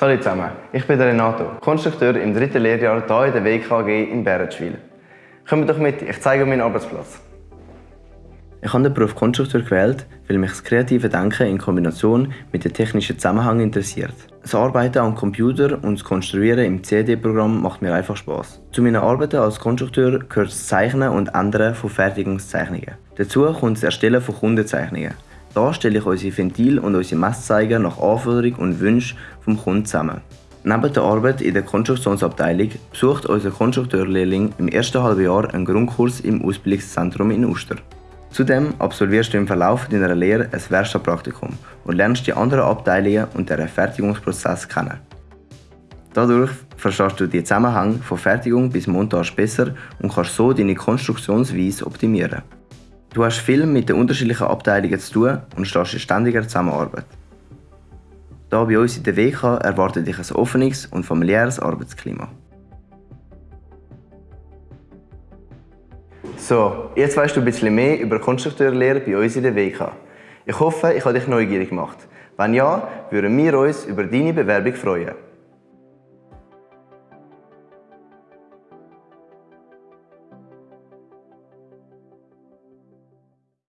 Hallo zusammen, ich bin Renato, Konstrukteur im dritten Lehrjahr hier in der WKG in Bärenschwil. Kommt doch mit, ich zeige euch meinen Arbeitsplatz. Ich habe den Beruf Konstrukteur gewählt, weil mich das kreative Denken in Kombination mit dem technischen Zusammenhang interessiert. Das Arbeiten am Computer und das Konstruieren im CD-Programm macht mir einfach Spaß. Zu meinen Arbeiten als Konstrukteur gehört das Zeichnen und Ändern von Fertigungszeichnungen. Dazu kommt das Erstellen von Kundenzeichnungen. Da stelle ich unsere Ventil und unsere Messzeiger nach Anforderungen und Wünschen vom Kunden zusammen. Neben der Arbeit in der Konstruktionsabteilung besucht unser Konstrukteurlehrling im ersten halben Jahr einen Grundkurs im Ausbildungszentrum in Uster. Zudem absolvierst du im Verlauf deiner Lehre ein Werkstattpraktikum und lernst die anderen Abteilungen und deren Fertigungsprozess kennen. Dadurch verstehst du die Zusammenhänge von Fertigung bis Montage besser und kannst so deine Konstruktionsweise optimieren. Du hast viel mit den unterschiedlichen Abteilungen zu tun und stehst in ständiger Zusammenarbeit. Hier bei uns in der WK erwartet dich ein offenes und familiäres Arbeitsklima. So, jetzt weißt du ein bisschen mehr über Konstrukteurlehre bei uns in der WK. Ich hoffe, ich habe dich neugierig gemacht. Wenn ja, würden wir uns über deine Bewerbung freuen.